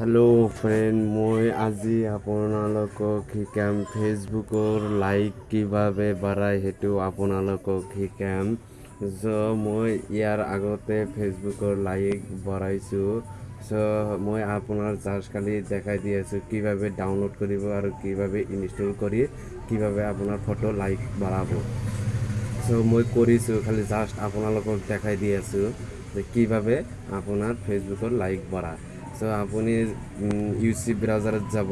Hello friend মই আজি আপোনালোকক শিকাম ফেচবুকৰ লাইক কিভাৱে বাঢ়ায় সেইটো আপোনালোকক শিকাম। চ' মই ইয়াৰ আগতে ফেচবুকৰ লাইক বঢ়াইছোঁ। চ' মই আপোনাৰ জাষ্ট খালি দেখাই দি আছোঁ কিভাৱে ডাউনলোড কৰিব আৰু কিভাৱে ইনষ্টল কৰি কিভাৱে আপোনাৰ ফটো লাইক বঢ়াব। চ' মই কৰিছোঁ খালি জাষ্ট আপোনালোকক দেখাই দি আছোঁ যে কিভাৱে আপোনাৰ ফেচবুকৰ লাইক বঢ়ায়। চ' আপুনি ইউচি ব্ৰাউজাৰত যাব।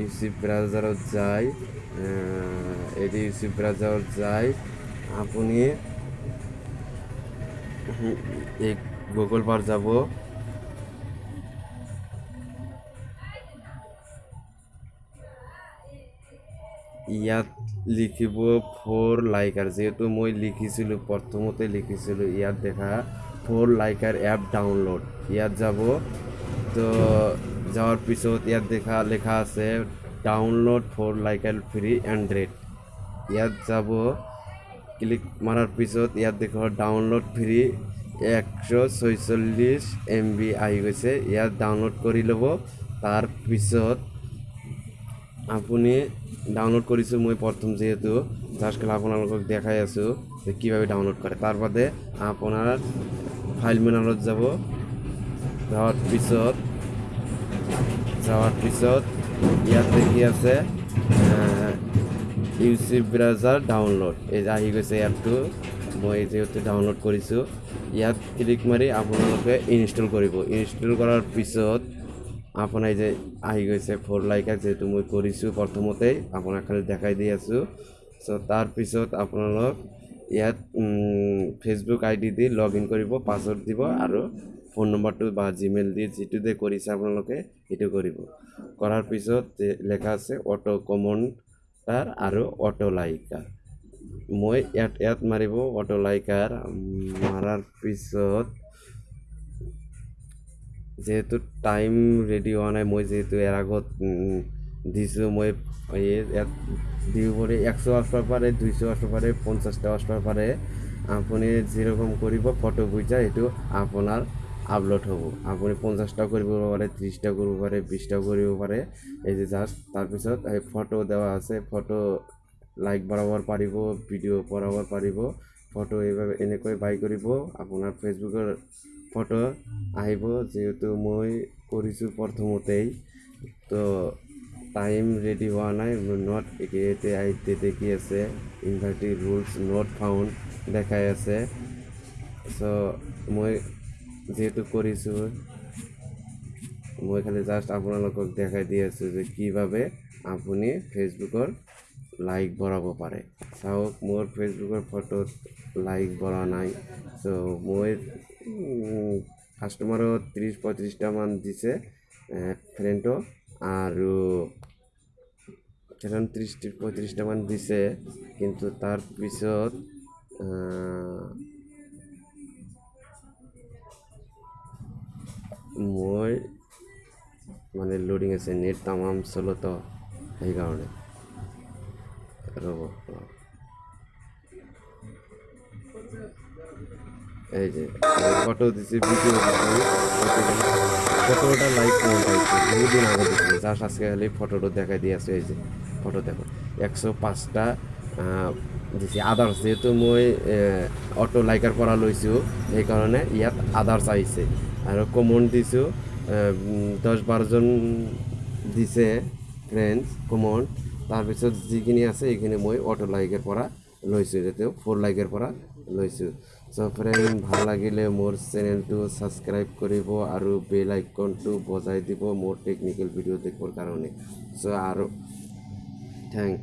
ইউচি ব্ৰাউজাৰত যাই এইটো ইউচি ব্ৰাউজাৰত যাই আপুনি, এই গুগল বাৰ যাব। ইয়াত লিখিব ফ'ৰ লাইকাৰ যিহেতু মই লিখিছিলোঁ, প্ৰথমতে লিখিছিলোঁ ইয়াত দেখা ফ'ৰ লাইকাৰ এপ ডাউনলোড ইয়াত যাব। তো যাওয়াৰ পিছত ইয়াত দেখা লেখা আছে ডাউনলোড ফৰ লাইকাল ফ্ৰী এণ্ড্ৰইড ইয়াত যাব ক্লিক মাৰাৰ পিছত ইয়াত দেখুৱা ডাউনলোড ফ্ৰী একশ ছয়চল্লিছ এম বি আহি গৈছে। ইয়াত ডাউনলোড কৰি ল'ব। তাৰপিছত আপুনি ডাউনলোড কৰিছোঁ মই প্ৰথম যিহেতু জাষ্ট খালি আপোনালোকক দেখাই আছোঁ যে কীভাবে ডাউনলোড কৰে। তাৰ বাদে আপোনাৰ ফাইল মেনালত যাব। যাওয়াৰ পিছত যাওয়াৰ পিছত ইয়াত দেখি আছে ইউচি ব্ৰাউজাৰ ডাউনলোড এই আহি গৈছে এপটো মই যিহেতু ডাউনলোড কৰিছোঁ ইয়াত ক্লিক মাৰি আপোনালোকে ইনষ্টল কৰিব। ইনষ্টল কৰাৰ পিছত আপোনাৰ যে আহি গৈছে ফ'ৰ লাইকাৰ যিহেতু মই কৰিছোঁ প্ৰথমতেই আপোনাক খালি দেখাই দি আছোঁ। চ' তাৰপিছত আপোনালোক ইয়াত ফেচবুক আই ডি দি লগ ইন কৰিব পাছৱৰ্ড দিব আৰু ফোন নম্বৰটো বা জিমেইল দি যিটোতে কৰিছে আপোনালোকে সেইটো কৰিব। কৰাৰ পিছত লেখা আছে অটো কমেণ্টাৰ আৰু অটো লাইকাৰ। মই ইয়াত ইয়াত মাৰিব অটো লাইকাৰ। মাৰাৰ পিছত যিহেতু টাইম ৰেডি হোৱা নাই মই যিহেতু ইয়াৰ আগত দিছোঁ মই ইয়াত দিব পাৰি একশো আসবাৰ পাৰে দুইশ আসবাৰ পাৰে পঞ্চাছটা আসবাৰ পাৰে। আপুনি যেৰকম কৰিব ফটো বুঝা এইটো আপোনাৰ আপলোড হ'ব। আপুনি পঞ্চাছটাও কৰিব পাৰে ত্ৰিছটাও কৰিব পাৰে বিছটাও কৰিব পাৰে। এই যে জাষ্ট তাৰপিছত এই ফটো দেওয়া আছে ফটো লাইক বঢ়াব পাৰিব ভিডিঅ' বঢ়াব পাৰিব। ফটো এইভাবে এনেকৈ বাই কৰিব। আপোনাৰ ফেচবুকৰ ফটো আহিব যিহেতু মই কৰিছোঁ প্ৰথমতেই। তো টাইম ৰেডি হোৱা নাই নট এতিয়া আইতে দেখি আছে। ইনভাৰ্টি ৰুলছ নট ফাউণ্ড দেখাই আছে। চ' মই যিহেতু কৰিছোঁ মই খালি জাষ্ট আপোনালোকক দেখাই দি আছোঁ যে কিভাৱে আপুনি ফেচবুকৰ লাইক বঢ়াব পাৰে চাওক মোৰ ফেচবুকৰ ফটোত লাইক বঢ়া নাই। চ' মই কাষ্টমাৰত ত্ৰিছ পঁয়ত্ৰিছটামান দিছে ফ্ৰেণ্ডো আৰু এখন ত্ৰিছ পঁয়ত্ৰিছটামান দিছে, কিন্তু তাৰপিছত মই মানে লোডিং আছে নেট তামাম চলোতো সেইকাৰণে। ৰ'ব এই যে, ফটো দিছি ভিডিও ফটোটা লাইক কমেন্ট আইছে বহুদিন আগে দিছিল জাস্ট আজকে খালি ফটোটা দেখাই দিয়ে আছে, এই যে ফটো দেখো একশো পাঁচটা দিছে। আদাৰ্ছ যিহেতু মই অটো লাইকাৰ পৰা লৈছোঁ সেইকাৰণে ইয়াত আদাৰ্ছ আহিছে। আৰু কমন দিছোঁ দহ বাৰজন দিছে ফ্ৰেণ্ডছ কমন তাৰপিছত যিখিনি আছে এইখিনি মই অটো লাইকৰ পৰা লৈছোঁ যাতে ফ'ৰ লাইকৰ পৰা লৈছোঁ। চ' ফ্ৰেণ্ড ভাল লাগিলে মোৰ চেনেলটো ছাবস্ক্ৰাইব কৰিব আৰু বেল আইকনটো বজাই দিব মোৰ টেকনিকেল ভিডিঅ' দেখিবৰ কাৰণে। চ' আৰু থেংক